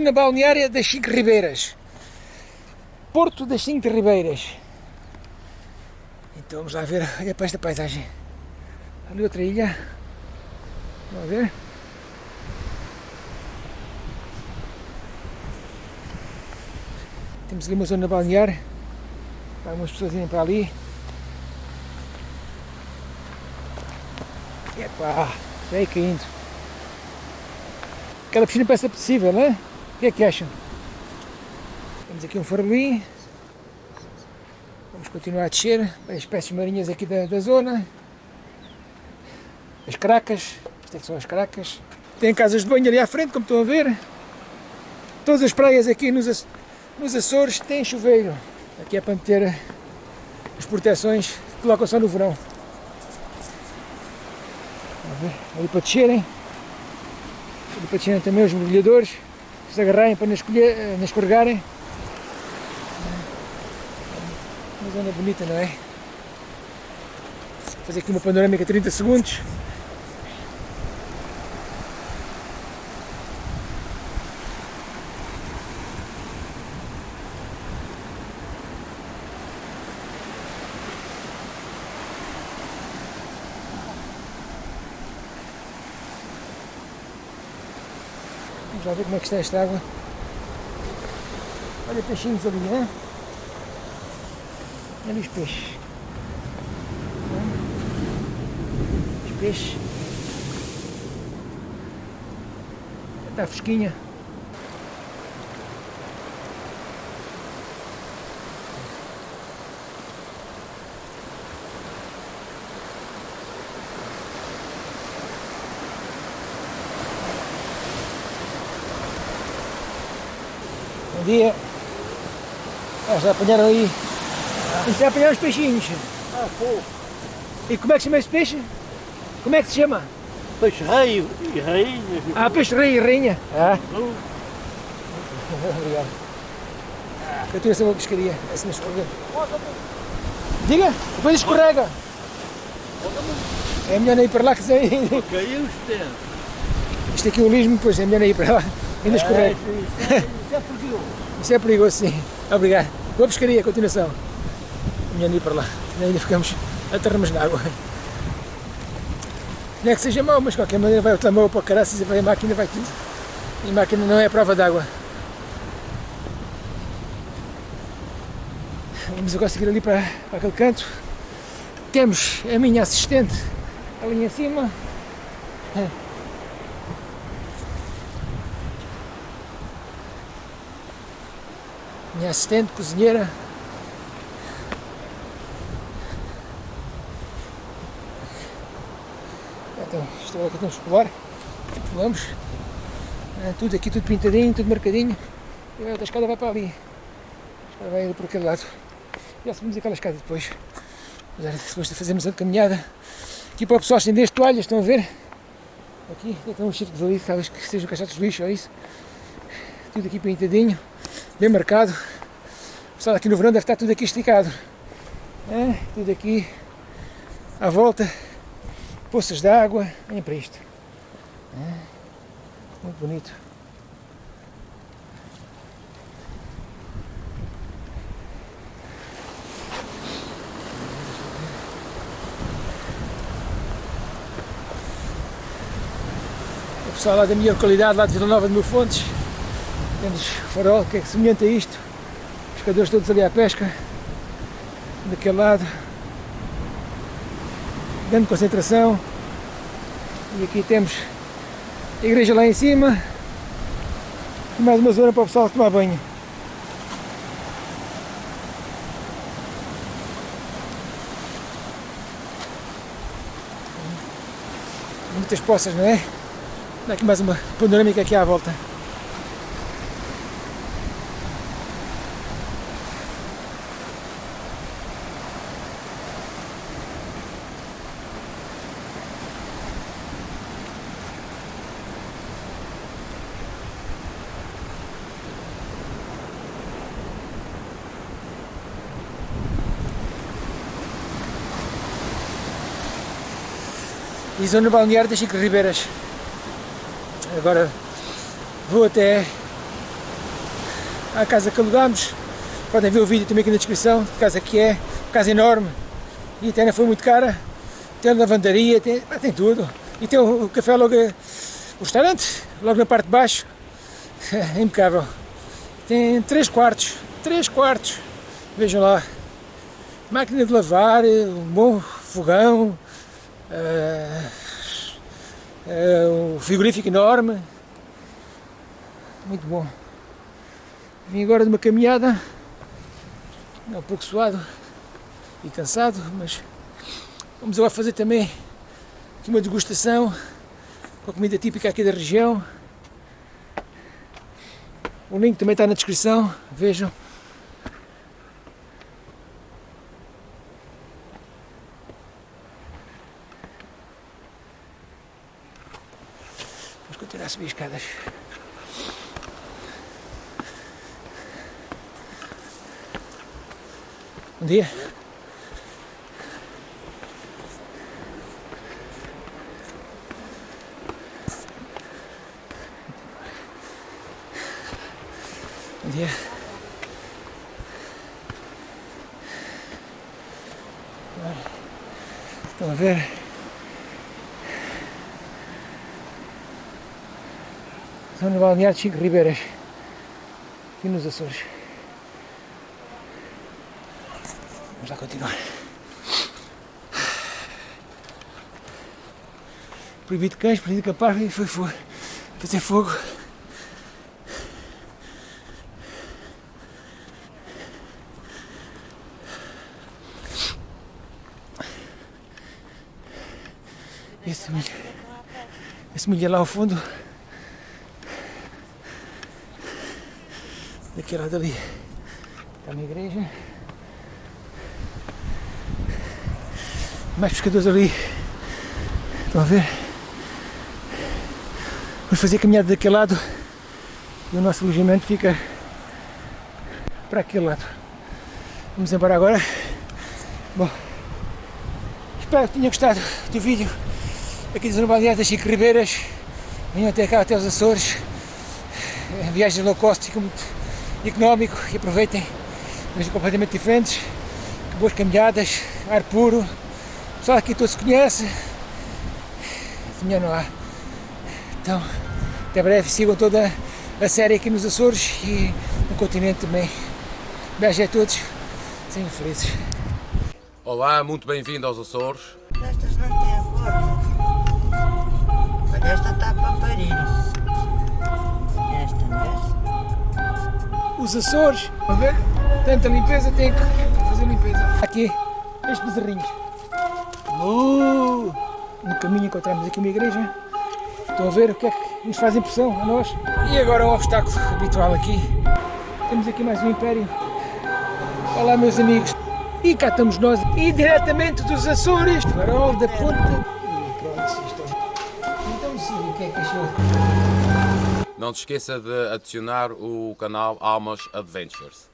Na balneária das Cinco Ribeiras. Porto das Cinco Ribeiras. Então vamos lá ver, olha para esta paisagem. Ali outra ilha. Vamos ver. Temos ali uma zona balnear. Algumas pessoas irem para ali. Epá, vai caindo. Aquela piscina parece apetecível, não é? Que é que acham? Temos aqui um farbelim. Vamos continuar a descer as espécies marinhas aqui da, da zona. As cracas. Isto é que são as cracas. Tem casas de banho ali à frente, como estão a ver. Todas as praias aqui nos, nos Açores têm chuveiro. Aqui é para meter as proteções que colocam só no verão. Ali para descerem e para descerem também os mergulhadores, se agarrarem para eh, não escorregarem. Uma zona bonita, não é? Vou fazer aqui uma panorâmica 30 segundos. Vamos lá ver como é que está esta água. Olha peixinhos ali, né? Olha os peixes. Os peixes. Está fresquinha. Dia. Ah, já apanharam aí. Isto é apanhar os peixinhos. Ah, pô. E como é que se chama esse peixe? Como é que se chama? Peixe rei e rainha. Ah, peixe rei e rainha. Ah, obrigado. Eu tenho essa uma pescaria, essa não escorrega. Diga, depois escorrega. É melhor não ir para lá que se... Caiu os. Isto aqui é o lismo, pois é melhor não ir para lá. Ainda escorrega. É, isso é perigoso. Isso é perigoso, sim. Obrigado. Boa pescaria, continuação. Melhor não ir para lá, ainda ficamos aterramos na água. Não é que seja mau, mas de qualquer maneira vai outra mão para caraças e vai a máquina, vai tudo. E a máquina não é a prova d'água. Vamos agora seguir ali para, para aquele canto. Temos a minha assistente ali em cima. Minha assistente, cozinheira. Então, o que temos que pular. Pulamos. Tudo aqui, tudo pintadinho, tudo marcadinho. E a escada vai para ali. A escada vai por aquele lado. Já subimos aquela escada depois. Depois de fazermos a caminhada. Aqui para o pessoal estender as toalhas, estão a ver? Aqui, tem uns círculos ali, talvez que sejam caixotes de lixo ou isso. Tudo aqui pintadinho, bem marcado. O pessoal aqui no verão deve estar tudo aqui esticado. É, tudo aqui à volta, poças de água, olhem para isto. É, muito bonito. O pessoal lá da minha localidade, lá de Vila Nova de Mil Fontes, temos farol, que é semelhante a isto. Pescadores todos ali à pesca, daquele lado. Grande concentração. E aqui temos a igreja lá em cima. E mais uma zona para o pessoal tomar banho. Muitas poças, não é? Dá aqui mais uma panorâmica aqui à volta. E zona balnear das Cinco Ribeiras. Agora vou até à casa que alugámos. Podem ver o vídeo também aqui na descrição, que casa que é, casa enorme e até não foi muito cara. Tem lavandaria, tem, tem tudo. E tem o, o café logo, o restaurante, logo na parte de baixo. É impecável. Tem 3 quartos, 3 quartos. Vejam lá. Máquina de lavar, um bom fogão, um frigorífico enorme. Muito bom. Vim agora de uma caminhada, um pouco suado e cansado, mas vamos agora fazer também aqui uma degustação com a comida típica aqui da região. O link também está na descrição, vejam. Vamos continuar a subir escadas. Bom dia. Bom dia. Estão a ver? Zona balnear de Chico Ribeiras, aqui nos Açores. Vamos lá continuar. Proibido cães, proibido capaz e foi fogo. Fazer fogo. Esse milho, esse milho é lá ao fundo. Daquele lado ali está a minha igreja. Mais pescadores ali. Estão a ver? Vamos fazer caminhada daquele lado e o nosso alojamento fica para aquele lado. Vamos embora agora. Bom, espero que tenham gostado do vídeo aqui das Normalidades Chico Ribeiras. Venham até cá, até os Açores. A viagem low cost muito económico e aproveitem. Coisas completamente diferentes. Boas caminhadas, ar puro. O pessoal aqui todo se conhece. De melhor não há. Então, até breve. Sigam toda a série aqui nos Açores e no continente também. Beijo a todos. Sejam felizes. Olá, muito bem-vindo aos Açores. Estas não têm forma. Mas esta está para parir. Esta, não Os Açores, a ver? Tanta limpeza, tem que fazer limpeza. Aqui, estes bezerrinhos. Uh, no caminho encontramos aqui uma igreja. Estão a ver o que é que nos faz impressão a nós. E agora um obstáculo habitual aqui. Temos aqui mais um império. Olá meus amigos. E cá estamos nós, e diretamente dos Açores, farol da ponta. E pronto, isto Então sim, o que é que achou? Não se esqueça de adicionar o canal Almas Adventures.